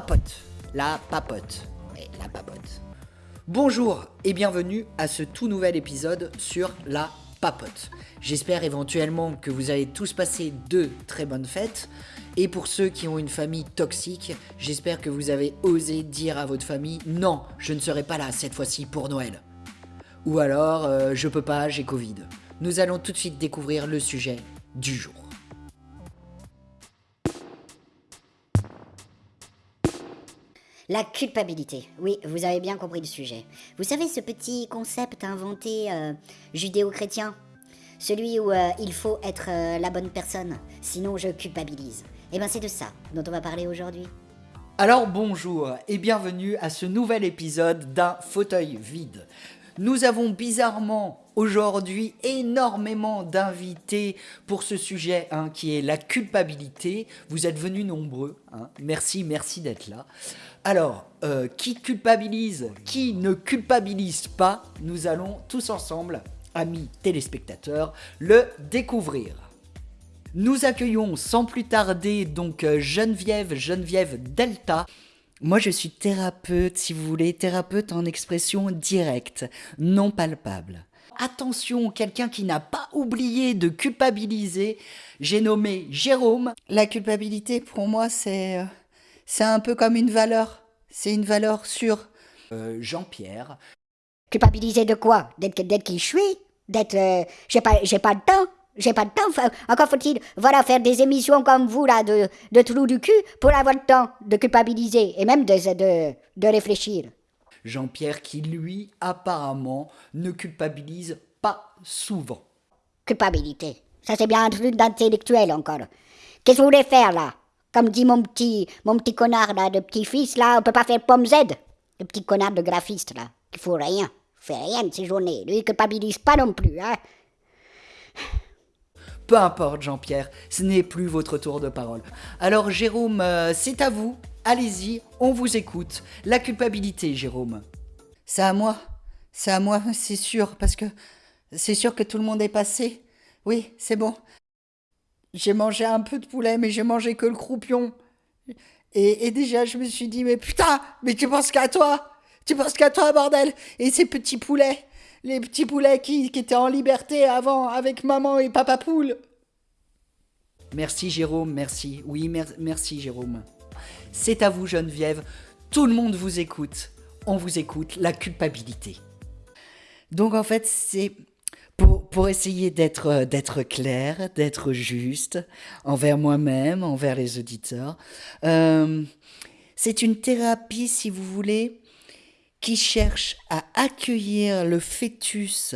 papote. La papote. La papote. Bonjour et bienvenue à ce tout nouvel épisode sur la papote. J'espère éventuellement que vous avez tous passé de très bonnes fêtes. Et pour ceux qui ont une famille toxique, j'espère que vous avez osé dire à votre famille non, je ne serai pas là cette fois-ci pour Noël. Ou alors, euh, je peux pas, j'ai Covid. Nous allons tout de suite découvrir le sujet du jour. La culpabilité. Oui, vous avez bien compris le sujet. Vous savez ce petit concept inventé euh, judéo-chrétien? Celui où euh, il faut être euh, la bonne personne, sinon je culpabilise. Eh bien c'est de ça dont on va parler aujourd'hui. Alors bonjour et bienvenue à ce nouvel épisode d'un fauteuil vide. Nous avons bizarrement aujourd'hui énormément d'invités pour ce sujet hein, qui est la culpabilité. Vous êtes venus nombreux. hein. Merci, merci d'être là. Alors, euh, qui culpabilise, qui ne culpabilise pas Nous allons tous ensemble, amis téléspectateurs, le découvrir. Nous accueillons sans plus tarder donc euh, Geneviève, Geneviève Delta. Moi je suis thérapeute, si vous voulez, thérapeute en expression directe, non palpable. Attention, quelqu'un qui n'a pas oublié de culpabiliser, j'ai nommé Jérôme. La culpabilité pour moi c'est euh, c'est un peu comme une valeur, c'est une valeur sûre. Euh, Jean-Pierre, Culpabiliser de quoi? D'être qui je suis? D'être... euh, j'ai pas, pas de temps? J'ai pas de temps, Enfin, encore faut-il, voilà, faire des émissions comme vous, là, de, de trous du cul, pour avoir le temps de culpabiliser, et même de, de, de réfléchir. Jean-Pierre qui lui apparemment ne culpabilise pas souvent. Culpabilité. Ça, c'est bien un truc d'intellectuel, encore. Qu'est-ce que vous voulez faire, là? Comme dit mon petit, mon petit connard, là, de petit-fils, là, on peut pas faire pomme Z. Le petit connard de graphiste, là, qui faut rien. Fait rien de ses journées. Lui, il culpabilise pas non plus, hein. Peu importe Jean-Pierre, ce n'est plus votre tour de parole. Alors Jérôme, euh, c'est à vous, allez-y, on vous écoute. La culpabilité Jérôme. C'est à moi, c'est à moi, c'est sûr, parce que c'est sûr que tout le monde est passé. Oui, c'est bon. J'ai mangé un peu de poulet, mais j'ai mangé que le croupion. Et, et déjà, je me suis dit, mais putain, mais tu penses qu'à toi? Tu penses qu'à toi, bordel? Et ces petits poulets? Les petits poulets qui, étaient en liberté avant avec maman et papa poule Merci Jérôme, merci. Oui, mer- merci Jérôme. C'est à vous Geneviève. Tout le monde vous écoute. On vous écoute. La culpabilité. Donc en fait, c'est pour, essayer d'être euh, d'être clair, d'être juste envers moi-même, envers les auditeurs. Euh, c'est une thérapie, si vous voulez, qui cherche à accueillir le fœtus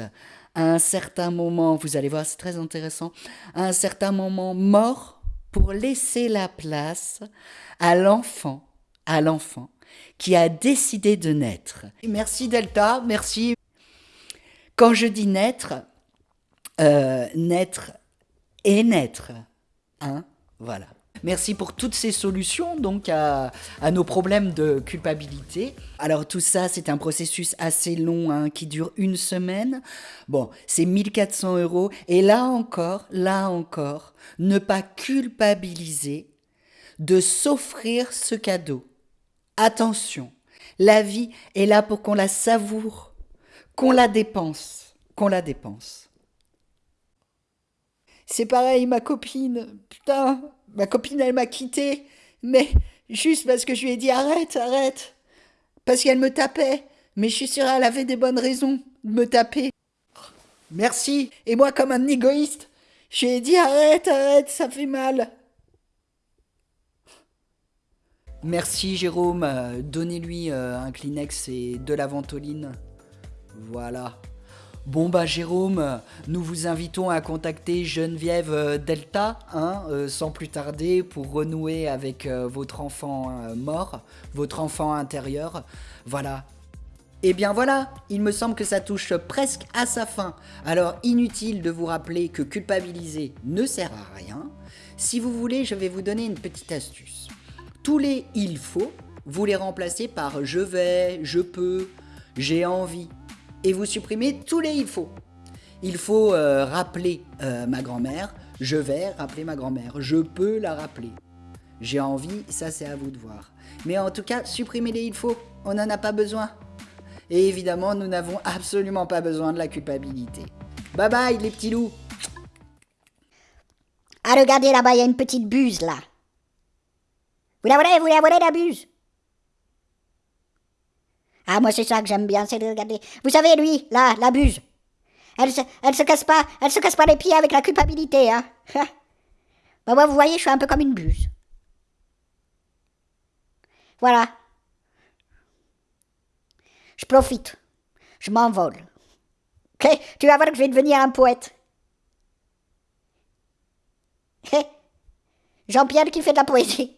à un certain moment, vous allez voir, c'est très intéressant, à un certain moment mort pour laisser la place à l'enfant, à l'enfant qui a décidé de naître. Merci Delta, merci. Quand je dis naître, euh, naître et naître, hein, voilà. Merci pour toutes ces solutions donc à, nos problèmes de culpabilité. Alors tout ça, c'est un processus assez long hein, qui dure une semaine. Bon, c'est 1400 euros. Et là encore, là encore, ne pas culpabiliser de s'offrir ce cadeau. Attention, la vie est là pour qu'on la savoure, qu'on la dépense, qu'on la dépense. C'est pareil, ma copine. Putain, ma copine, elle m'a quitté. Mais juste parce que je lui ai dit arrête, arrête. Parce qu'elle me tapait. Mais je suis sûre, elle avait des bonnes raisons de me taper. Merci. Et moi, comme un égoïste, je lui ai dit arrête, arrête, ça fait mal. Merci Jérôme. Euh, Donnez-lui euh, un Kleenex et de la ventoline. Voilà. Bon bah Jérôme, nous vous invitons à contacter Geneviève euh, Delta, hein, euh, sans plus tarder, pour renouer avec euh, votre enfant mort, votre enfant intérieur. Voilà. Et bien voilà, il me semble que ça touche presque à sa fin. Alors inutile de vous rappeler que culpabiliser ne sert à rien. Si vous voulez, je vais vous donner une petite astuce. Tous les il faut, vous les remplacez par je vais, je peux, j'ai envie. Et vous supprimez tous les il faut. Il faut euh, rappeler euh, ma grand-mère, je vais rappeler ma grand-mère, je peux la rappeler. J'ai envie, ça c'est à vous de voir. Mais en tout cas, supprimez-les, il faut. On n'en a pas besoin. Et évidemment, nous n'avons absolument pas besoin de la culpabilité. Bye bye les petits loups Ah, regardez là-bas, il y a une petite buse là. Vous la voulez, vous la voulez la buse? Ah, moi c'est ça que j'aime bien, c'est de regarder. Vous savez, lui, là, la buse. Elle se, elle se casse pas, elle se casse pas les pieds avec la culpabilité, hein. bah moi, vous voyez, je suis un peu comme une buse. Voilà. Je profite. Je m'envole. Tu vas voir que je vais devenir un poète. Jean-Pierre qui fait de la poésie.